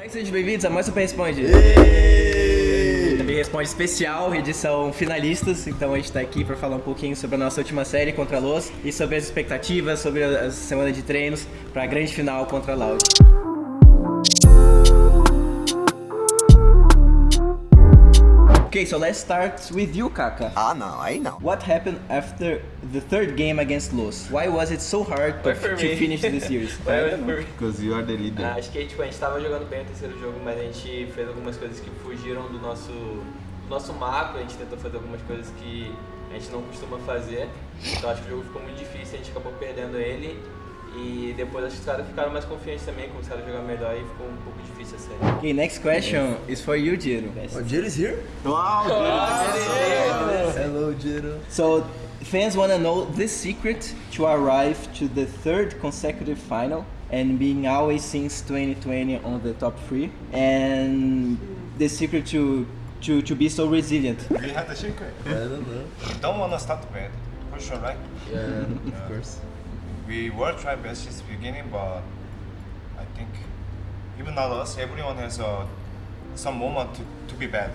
Olá, sejam bem-vindos a mais P Responde. Também Responde especial, edição finalistas. Então a gente tá aqui para falar um pouquinho sobre a nossa última série contra a Los e sobre as expectativas, sobre a semana de treinos para a grande final contra a Loud. Okay, so let's start with you, Kaka. Ah, não, aí não. What happened after the third game against Los? Why was it so hard to, to finish the series? Because you are the leader. Ah, acho que tipo, a gente tava jogando bem o terceiro jogo, mas a gente fez algumas coisas que fugiram do nosso, do nosso macro, a gente tentou fazer algumas coisas que a gente não costuma fazer. Então acho que o jogo ficou muito difícil, a gente acabou perdendo ele. E depois acho que os caras ficaram mais confiantes também, começaram a jogar melhor e ficou um pouco difícil a série. Okay, next question is for you, Jiro. Oh, Jiro's here? Wow, Hello, Jiro. So, fans want to know the secret to arrive to the third consecutive final and being always since 2020 on the top three, and the secret to to, to be so resilient. We had the secret. I don't know. Don't want to start bad, for sure, right? Yeah, of course. We were trying best since the beginning, but I think even not us, everyone has uh, some moment to, to be bad.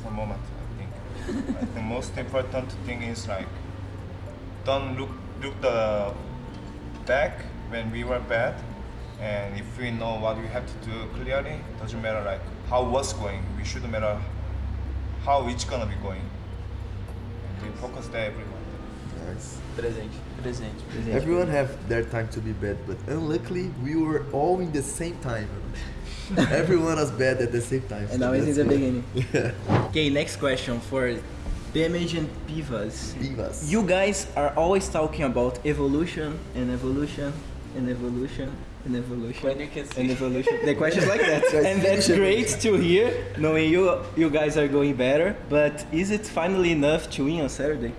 Some moment, I think. I think most important thing is like don't look look the back when we were bad, and if we know what we have to do clearly, doesn't matter like how was going. We shouldn't matter how it's gonna be going. And we focus there everyone. Nice. Presente. Presente. Everyone have their time to be bad, but unluckily we were all in the same time. Everyone was bad at the same time. And so always in the good. beginning. Yeah. Okay, next question for Damage and Pivas. Divas. You guys are always talking about evolution and evolution and evolution and evolution. When you can see. and evolution. The question's like that, Guys, and that's great to hear, knowing you you guys are going better. But is it finally enough to win on Saturday?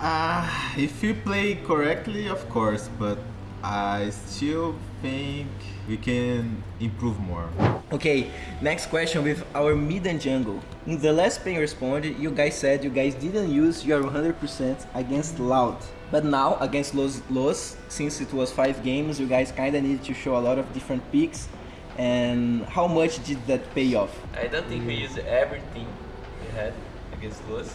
Ah, if you play correctly, of course, but I still think we can improve more. Okay, next question with our mid and jungle. In the last pay respond, you guys said you guys didn't use your 100% against Loud. But now, against Los, Los, since it was 5 games, you guys kinda needed to show a lot of different picks. And how much did that pay off? I don't think we used everything we had against Los.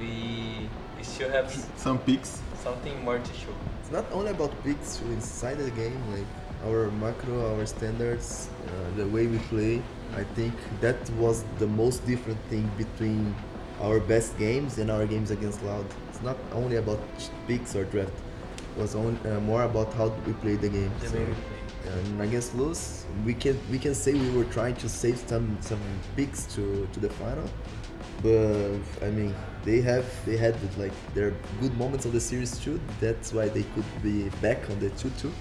We, we still have Some picks. something more to show. It's not only about picks inside the game, like our macro, our standards, uh, the way we play. I think that was the most different thing between our best games and our games against Loud. It's not only about ch- picks or draft. It was only, uh, more about how we play the game. The So, way we play. and against Luz, we can we can say we were trying to save some some picks to to the final, but I mean they have they had like their good moments of the series too. That's why they could be back on the two two.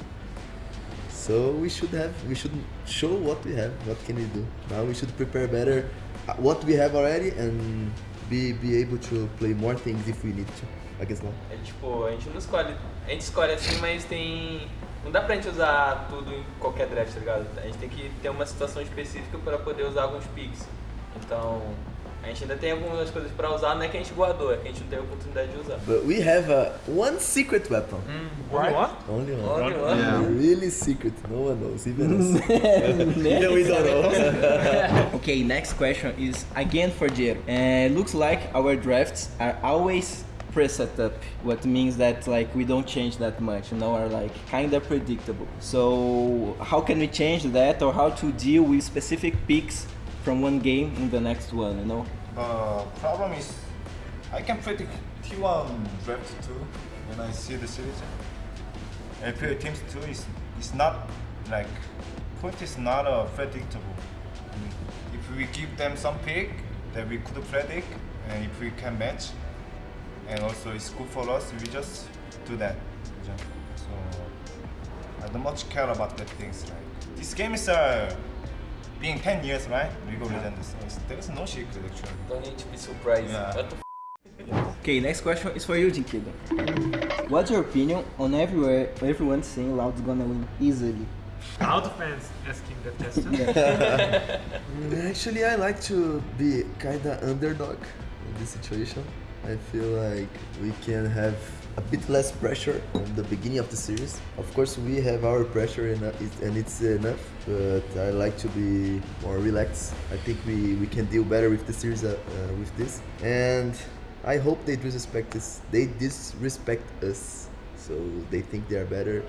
So we should have we should show what we have. What can we do now? We should prepare better uh, what we have already and be be able to play more things if we need to against Luz. É tipo, a gente não escolhe. A gente escolhe assim, mas tem. Não dá pra gente usar tudo em qualquer draft, tá ligado? A gente tem que ter uma situação específica pra poder usar alguns picks. Então, a gente ainda tem algumas coisas pra usar, não é que a gente guardou, é que a gente não teve a oportunidade de usar. But we have a one secret weapon. Only one? Only one. Only one? Yeah. Really secret. No one knows, even us. even we don't know. Okay, next question is again for Jero. Uh, looks like our drafts are always preset up, what means that like we don't change that much, you know, are like kind of predictable. So how can we change that, or how to deal with specific picks from one game in the next one, you know? The problem is, I can predict T1 draft 2 when I see the series. Play teams 2 is, is not like, point is not uh, predictable. If we give them some pick that we could predict, and if we can match, and also it's good for us, we just do that. So I don't much care about the things. Like these games are being 10 years, right? League of Legends. So it's- there is no secret actually. Don't need to be surprised. Yeah. What the Okay, next question is for you, Jinkido. What's your opinion on everywhere everyone saying Loud's gonna win easily? Loud fans asking the question. Mm, Actually, I like to be kinda underdog in this situation. I feel like we can have a bit less pressure on the beginning of the series. Of course, we have our pressure and, it, and it's enough, but I like to be more relaxed. I think we, we can deal better with the series uh, uh, with this. And I hope they disrespect us. They disrespect us, so they think they are better.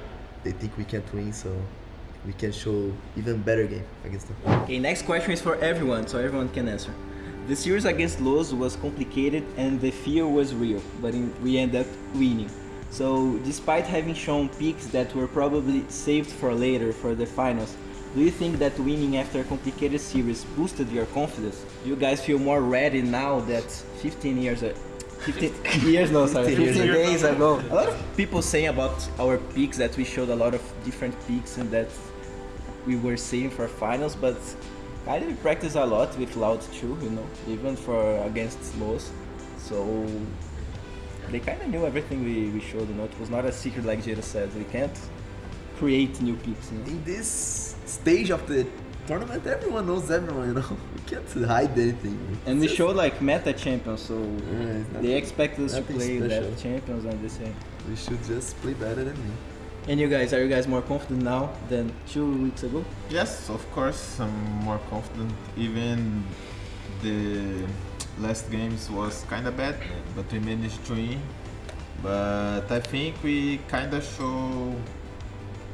They think we can't win, so we can show even better game against them. Okay, next question is for everyone, so everyone can answer. The series against Los was complicated and the fear was real, but in, we end up winning. So, despite having shown peaks that were probably saved for later for the finals, do you think that winning after a complicated series boosted your confidence? Do you guys feel more ready now that 15 years, uh, 15 years no sorry, 15 days ago? A lot of people saying about our peaks that we showed a lot of different peaks and that we were saving for finals, but of we practice a lot with Loud too, you know, even for against Los. So they kind of knew everything we, we showed, you know. It was not a secret like Jada said. We can't create new peaks. You know? In this stage of the tournament, everyone knows everyone, you know. We can't hide anything. And we showed like meta champions, so Yeah, it's they expect us to play special. that champions and the same. We should just play better than me. And you guys, are you guys more confident now than two weeks ago? Yes, of course, I'm more confident. Even the last games was kind of bad, but we managed to win. But I think we kind of show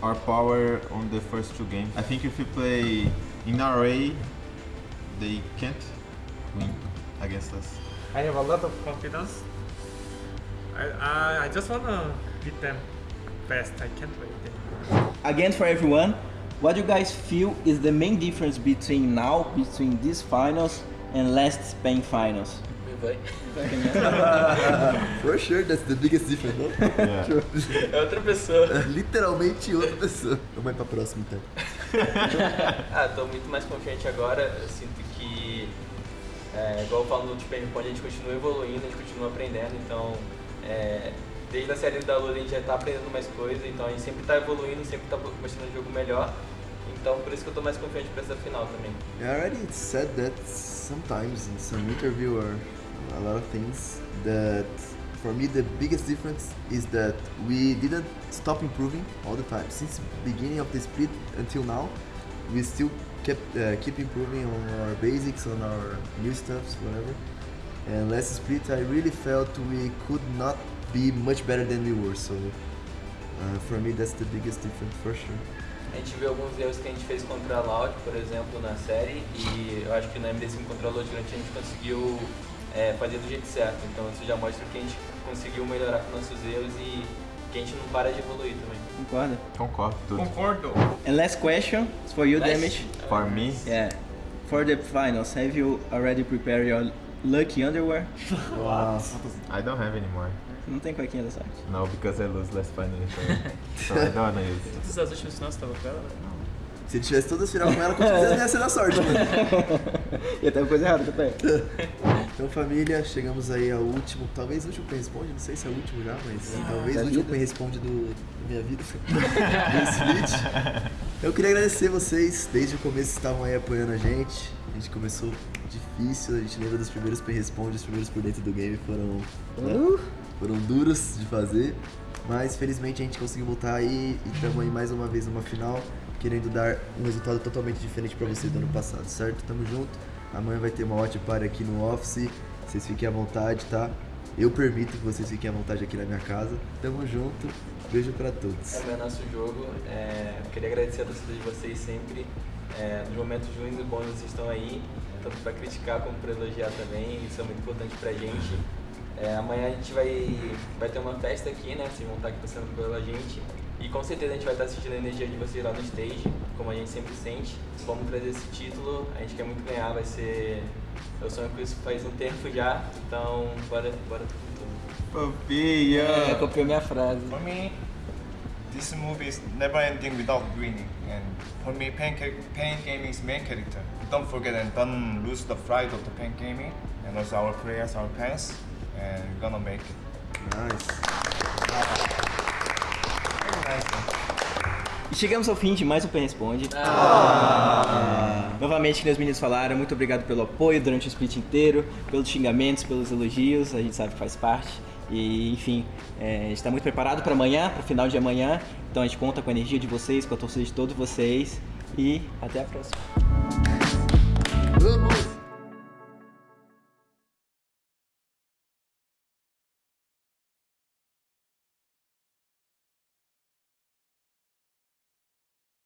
our power on the first two games. I think if we play in RA, they can't win against us. I have a lot of confidence. I, I, I just wanna beat them fast. I can't wait. Again, for everyone, what you guys feel is the main difference between now, between these finals and last Spain finals? For sure, that's the biggest difference? Yeah. É outra pessoa. Literalmente outra pessoa. Vamos ir pra próxima então. Ah, tô muito mais confiante agora. Eu sinto que, é, igual eu falo no Responde, a gente continua evoluindo, a gente continua aprendendo. Então, é, desde a série da Lula a gente já tá aprendendo mais coisas. Então, a gente sempre tá evoluindo, sempre tá mostrando um jogo melhor. Então, por isso que eu tô mais confiante pra essa final também. I already said that sometimes in some interview or a lot of things that for me the biggest difference is that we didn't stop improving all the time since beginning of the split until now we still kept uh, keep improving on our basics on our new stuffs whatever and last split I really felt we could not be much better than we were so uh, for me that's the biggest difference for sure A gente viu alguns erros que a gente fez contra a Loud, por exemplo, na série, e eu acho que na MD5 contra a Loud Grande a gente conseguiu é, fazer do jeito certo. Então isso já mostra que a gente conseguiu melhorar com nossos erros e que a gente não para de evoluir também. Concorda? Concordo tudo. Concordo. And last question is for you, Last? Damage. For me, Yeah. For the finals, have you already prepared your lucky underwear? I don't have anymore. Não tem cuequinha da sorte. No, because I lose last final, so, so I don't it. Todas as últimas finais você tava com ela? né? se tivesse todas as final com ela, com certeza ia ser na sorte, mano. E até uma coisa errada, aí. Então, família, chegamos aí ao último, talvez o último Pen Responde, não sei se é o último já, mas talvez da o último. Pen Responde do, da minha vida, do split. Eu queria agradecer vocês, desde o começo estavam aí apoiando a gente. A gente começou difícil, a gente lembra dos primeiros Pen Responde, os primeiros por dentro do game foram, né, foram duros de fazer. Mas felizmente a gente conseguiu voltar aí e estamos aí mais uma vez numa final, querendo dar um resultado totalmente diferente para vocês do ano passado, certo? Tamo junto. Amanhã vai ter uma watch party aqui no office. Vocês fiquem à vontade, tá? Eu permito que vocês fiquem à vontade aqui na minha casa. Tamo junto. Beijo pra todos. É o nosso jogo. É, queria agradecer a torcida de vocês sempre. É, nos momentos ruins e bons vocês estão aí, tanto para criticar como para elogiar também. Isso é muito importante pra gente. É, amanhã a gente vai, vai ter uma festa aqui, né? Vocês vão estar aqui passando pela gente. E com certeza a gente vai estar assistindo a energia de vocês lá no stage, como a gente sempre sente. Vamos trazer esse título, a gente quer muito ganhar, vai ser. Eu sonho com isso faz um tempo já, então bora, bora tudo. Papinha! É, copiou minha frase. For me, this movie is never ending without winning. And for me, Pain, Pain Gaming is main character. Don't forget and don't lose the pride of the Pain Gaming. And also our players, our fans. And we're gonna make it. Nice. E chegamos ao fim de mais um Pen Responde. Ah. Novamente, que os meninos falaram, muito obrigado pelo apoio durante o split inteiro, pelos xingamentos, pelos elogios, a gente sabe que faz parte. E, enfim, é, a gente está muito preparado para amanhã, para o final de amanhã. Então a gente conta com a energia de vocês, com a torcida de todos vocês. E até a próxima.